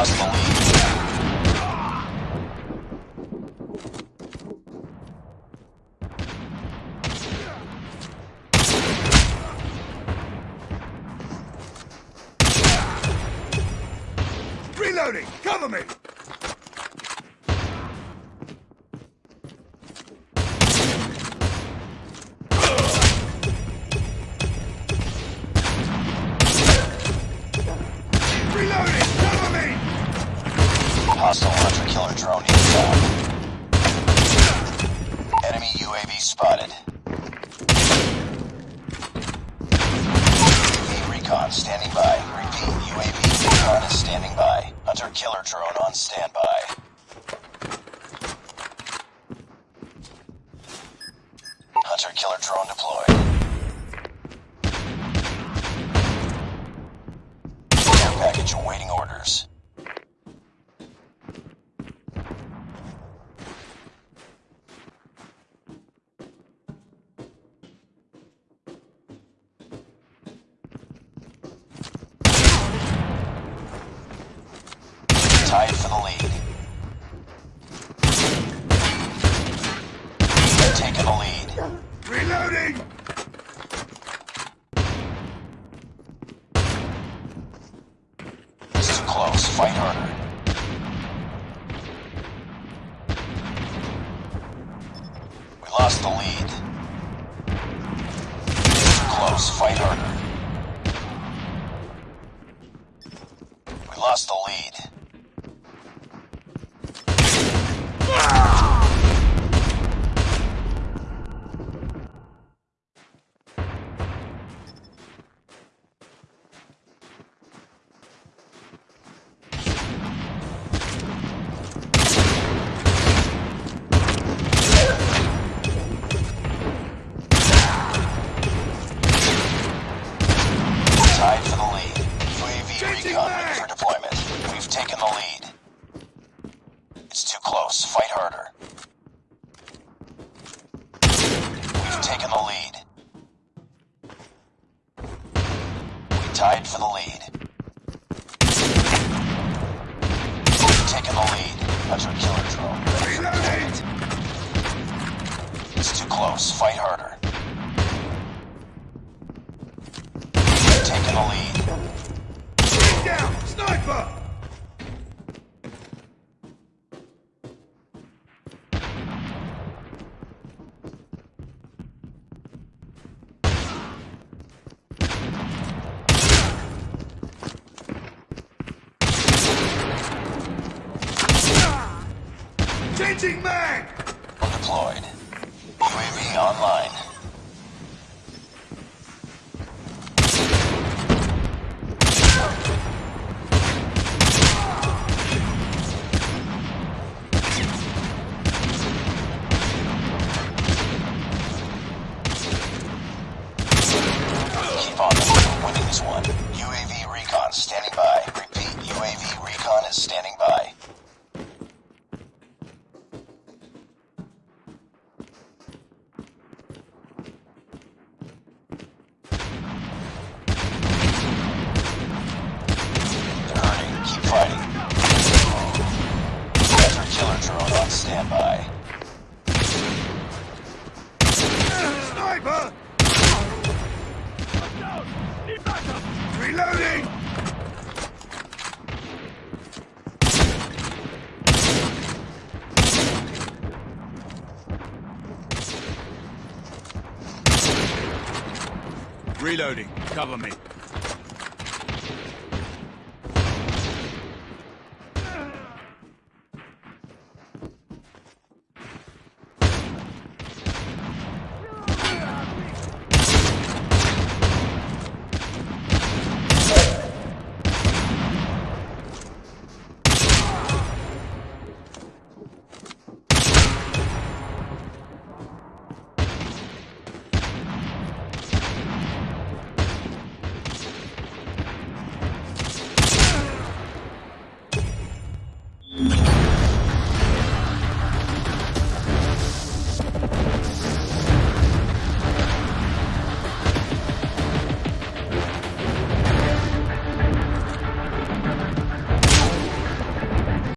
lost. Reloading! Cover me! Standing by. Hunter killer drone on standby. Hunter killer drone deployed. Care package awaiting orders. Tied for the lead. Taking the lead. Reloading! It's too close. Fight harder. We lost the lead. It's too close. Fight harder. We lost the lead. Tied for the lead. Taken the lead. Hunter killer drone. ready for Reloading! deployment. It's too close. Fight harder. Taken the lead. Get down! Sniper! Changing mag! Deployed. UAV online. Sniper! Reloading! Reloading. Cover me.